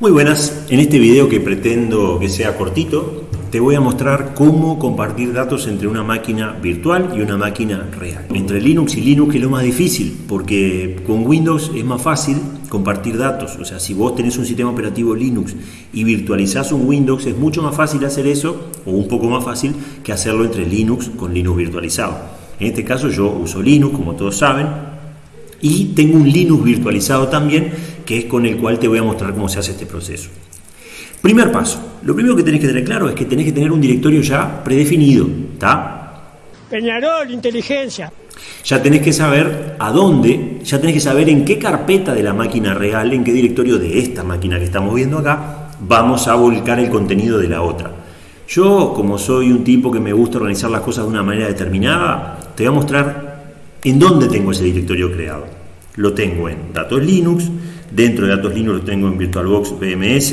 Muy buenas, en este video que pretendo que sea cortito, te voy a mostrar cómo compartir datos entre una máquina virtual y una máquina real. Entre Linux y Linux es lo más difícil, porque con Windows es más fácil compartir datos. O sea, si vos tenés un sistema operativo Linux y virtualizás un Windows, es mucho más fácil hacer eso, o un poco más fácil que hacerlo entre Linux con Linux virtualizado. En este caso yo uso Linux, como todos saben, y tengo un Linux virtualizado también que es con el cual te voy a mostrar cómo se hace este proceso. Primer paso, lo primero que tenés que tener claro es que tenés que tener un directorio ya predefinido, ¿está? Peñarol, inteligencia. Ya tenés que saber a dónde, ya tenés que saber en qué carpeta de la máquina real, en qué directorio de esta máquina que estamos viendo acá, vamos a volcar el contenido de la otra. Yo, como soy un tipo que me gusta organizar las cosas de una manera determinada, te voy a mostrar en dónde tengo ese directorio creado. Lo tengo en datos Linux, Dentro de datos Linux lo tengo en VirtualBox BMS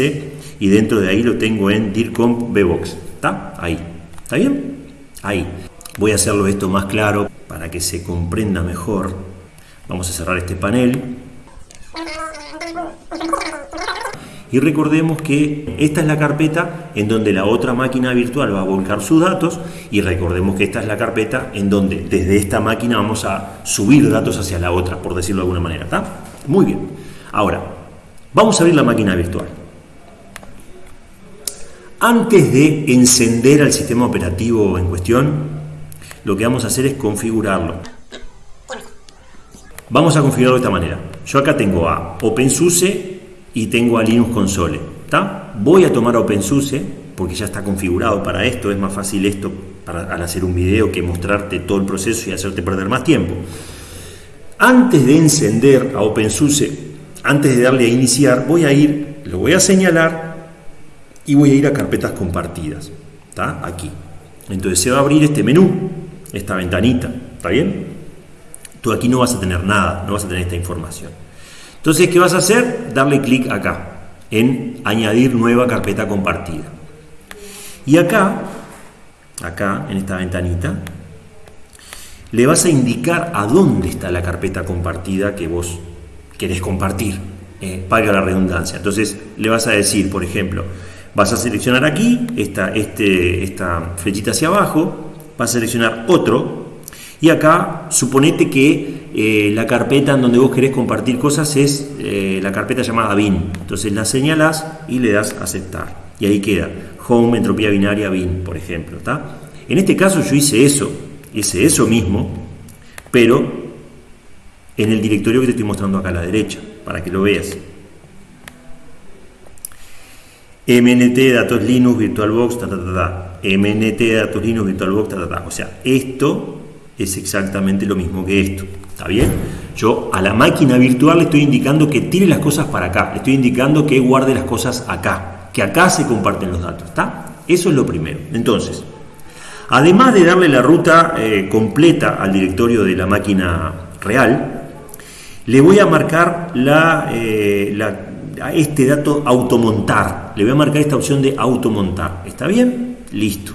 y dentro de ahí lo tengo en DIRCOMP VBox. ¿Está? Ahí. ¿Está bien? Ahí. Voy a hacerlo esto más claro para que se comprenda mejor. Vamos a cerrar este panel. Y recordemos que esta es la carpeta en donde la otra máquina virtual va a volcar sus datos y recordemos que esta es la carpeta en donde desde esta máquina vamos a subir datos hacia la otra, por decirlo de alguna manera. ¿está? Muy bien. Ahora, vamos a abrir la máquina virtual. Antes de encender al sistema operativo en cuestión, lo que vamos a hacer es configurarlo. Vamos a configurarlo de esta manera. Yo acá tengo a OpenSUSE y tengo a Linux Console. Voy a tomar OpenSUSE porque ya está configurado para esto. Es más fácil esto para, al hacer un video que mostrarte todo el proceso y hacerte perder más tiempo. Antes de encender a OpenSUSE antes de darle a iniciar, voy a ir, lo voy a señalar y voy a ir a carpetas compartidas. Aquí. Entonces se va a abrir este menú, esta ventanita. ¿Está bien? Tú aquí no vas a tener nada, no vas a tener esta información. Entonces, ¿qué vas a hacer? Darle clic acá, en añadir nueva carpeta compartida. Y acá, acá, en esta ventanita, le vas a indicar a dónde está la carpeta compartida que vos querés compartir, eh, la redundancia. Entonces le vas a decir, por ejemplo, vas a seleccionar aquí, esta, este, esta flechita hacia abajo, vas a seleccionar otro, y acá suponete que eh, la carpeta en donde vos querés compartir cosas es eh, la carpeta llamada bin. Entonces la señalas y le das aceptar. Y ahí queda, home, entropía binaria, bin, por ejemplo. ¿está? En este caso yo hice eso, hice eso mismo, pero en el directorio que te estoy mostrando acá a la derecha, para que lo veas. MNT datos Linux VirtualBox, ta, ta, ta, ta. MNT datos Linux VirtualBox, ta, ta, ta. O sea, esto es exactamente lo mismo que esto. ¿Está bien? Yo a la máquina virtual le estoy indicando que tire las cosas para acá. Le estoy indicando que guarde las cosas acá. Que acá se comparten los datos. ¿Está? Eso es lo primero. Entonces, además de darle la ruta eh, completa al directorio de la máquina real, le voy a marcar eh, a este dato automontar. Le voy a marcar esta opción de automontar. ¿Está bien? Listo.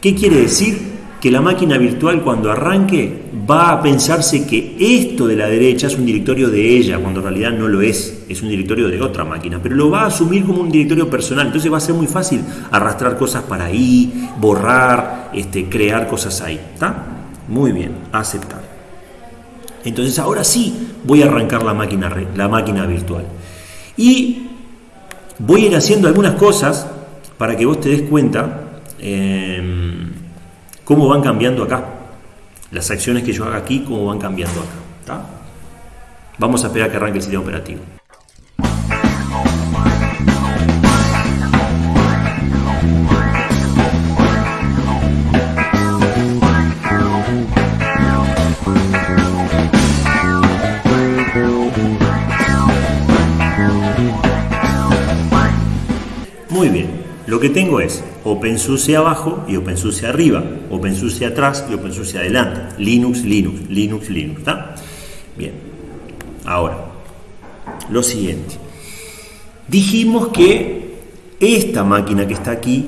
¿Qué quiere decir? Que la máquina virtual cuando arranque va a pensarse que esto de la derecha es un directorio de ella, cuando en realidad no lo es, es un directorio de otra máquina, pero lo va a asumir como un directorio personal, entonces va a ser muy fácil arrastrar cosas para ahí, borrar, este, crear cosas ahí. ¿Está? Muy bien, aceptar. Entonces ahora sí voy a arrancar la máquina, la máquina virtual. Y voy a ir haciendo algunas cosas para que vos te des cuenta em, cómo van cambiando acá. Las acciones que yo haga aquí, cómo van cambiando acá. Vamos a esperar que arranque el sistema operativo. Lo que tengo es OpenSUSE abajo y OpenSUSE arriba, OpenSUSE atrás y OpenSUSE adelante, Linux, Linux, Linux, Linux. Bien, ahora, lo siguiente. Dijimos que esta máquina que está aquí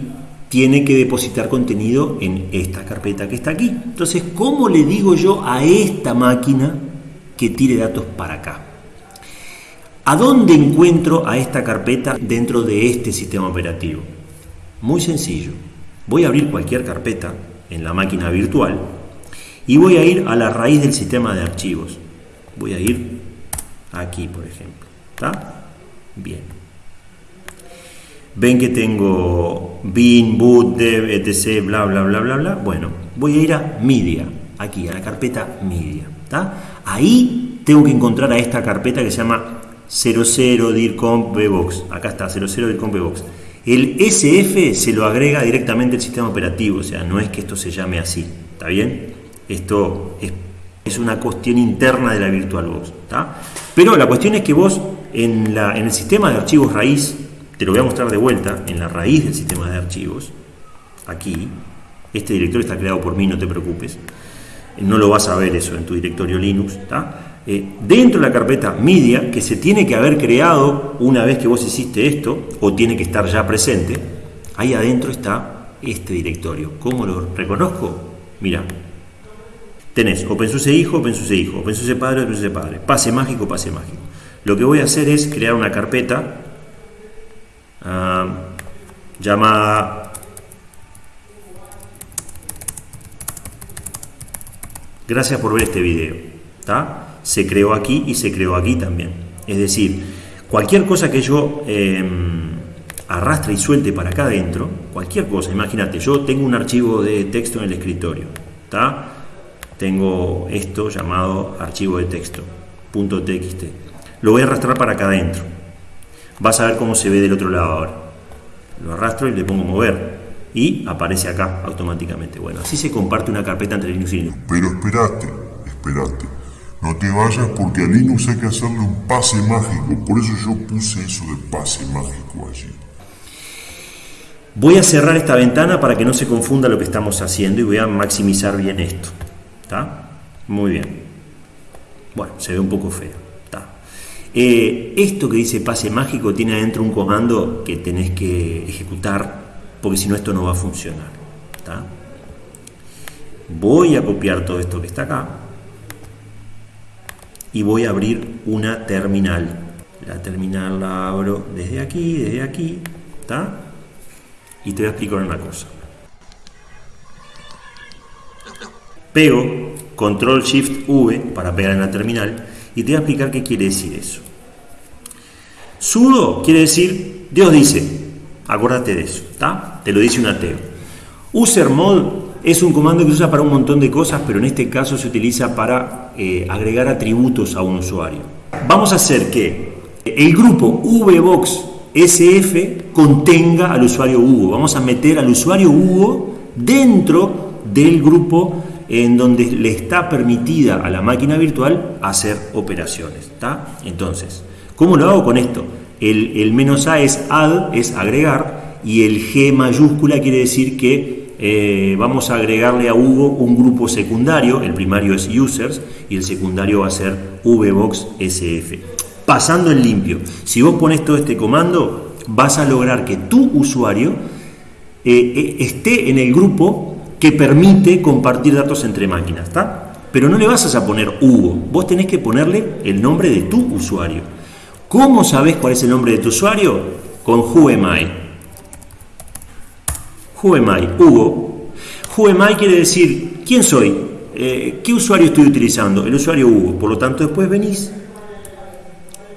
tiene que depositar contenido en esta carpeta que está aquí. Entonces, ¿cómo le digo yo a esta máquina que tire datos para acá? ¿A dónde encuentro a esta carpeta dentro de este sistema operativo? Muy sencillo. Voy a abrir cualquier carpeta en la máquina virtual y voy a ir a la raíz del sistema de archivos. Voy a ir aquí, por ejemplo. ¿Está? Bien. Ven que tengo bin, boot, dev, etc, bla, bla, bla, bla, bla. Bueno, voy a ir a media, aquí, a la carpeta media. Ahí tengo que encontrar a esta carpeta que se llama 00 dircomp vbox. Acá está, 00 dircomp vbox. El SF se lo agrega directamente el sistema operativo, o sea, no es que esto se llame así, ¿está bien? Esto es, una cuestión interna de la VirtualBox, ¿está? Pero la cuestión es que vos en, en el sistema de archivos raíz te lo voy a mostrar de vuelta en la raíz del sistema de archivos, aquí, este directorio está creado por mí, no te preocupes, no lo vas a ver eso en tu directorio Linux, eh, dentro de la carpeta media, que se tiene que haber creado una vez que vos hiciste esto, o tiene que estar ya presente, ahí adentro está este directorio. ¿Cómo lo reconozco? Mira, tenés OpenSUSE hijo, OpenSUSE hijo, OpenSUSE padre, OpenSUSE padre, pase mágico, pase mágico. Lo que voy a hacer es crear una carpeta uh, llamada gracias por ver este video se creó aquí y se creó aquí también es decir cualquier cosa que yo em, arrastre y suelte para acá adentro cualquier cosa imagínate yo tengo un archivo de texto en el escritorio ¿está? tengo esto llamado archivo de texto .txt lo voy a arrastrar para acá adentro vas a ver cómo se ve del otro lado ahora. Lo arrastro y le pongo mover y aparece acá automáticamente. Bueno, así se comparte una carpeta entre Linux y Linux. Pero espérate. No te vayas porque a Linux hay que hacerle un pase mágico. Por eso yo puse eso de pase mágico allí. Voy a cerrar esta ventana para que no se confunda lo que estamos haciendo y voy a maximizar bien esto. ¿Está? Muy bien. Bueno, se ve un poco feo. Eh, esto que dice pase mágico tiene adentro un comando que tenés que ejecutar porque si no esto no va a funcionar. Voy a copiar todo esto que está acá y voy a abrir una terminal. La terminal la abro desde aquí, desde aquí, Y te voy a explicar una cosa. Pego Control Shift V para pegar en la terminal y te voy a explicar qué quiere decir eso. Sudo quiere decir, Dios dice, acuérdate de eso, ¿está? Te lo dice un ateo. Usermod es un comando que se usa para un montón de cosas, pero en este caso se utiliza para eh, agregar atributos a un usuario. Vamos a hacer que el grupo VBox SF contenga al usuario Hugo. Vamos a meter al usuario Hugo dentro del grupo en donde le está permitida a la máquina virtual hacer operaciones. Entonces, ¿cómo lo hago con esto? El, menos A es add, es agregar, y el G mayúscula quiere decir que eh, vamos a agregarle a Hugo un grupo secundario, el primario es users y el secundario va a ser vbox sf. Pasando en limpio, si vos pones todo este comando, vas a lograr que tu usuario eh, eh, esté en el grupo que permite compartir datos entre máquinas. Pero no le vas a poner Hugo, vos tenés que ponerle el nombre de tu usuario. ¿Cómo sabes cuál es el nombre de tu usuario? Con WhoAmI. WhoAmI, Hugo. WhoAmI quiere decir, ¿quién soy? Eh, ¿Qué usuario estoy utilizando? El usuario Hugo. Por lo tanto, después venís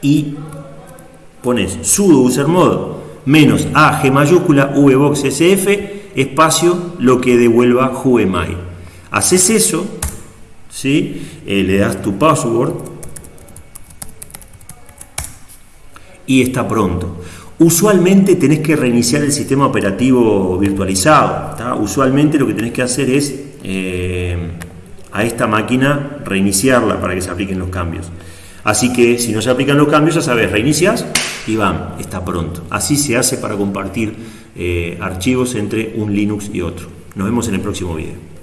y pones sudo usermod menos a g mayúscula vbox sf espacio lo que devuelva whoami. Haces eso, ¿sí? Eh, le das tu password y está pronto. Usualmente tenés que reiniciar el sistema operativo virtualizado. Usualmente lo que tenés que hacer es eh, a esta máquina reiniciarla para que se apliquen los cambios. Así que si no se aplican los cambios, ya sabes, reinicias y van, está pronto. Así se hace para compartir eh, archivos entre un Linux y otro. Nos vemos en el próximo video.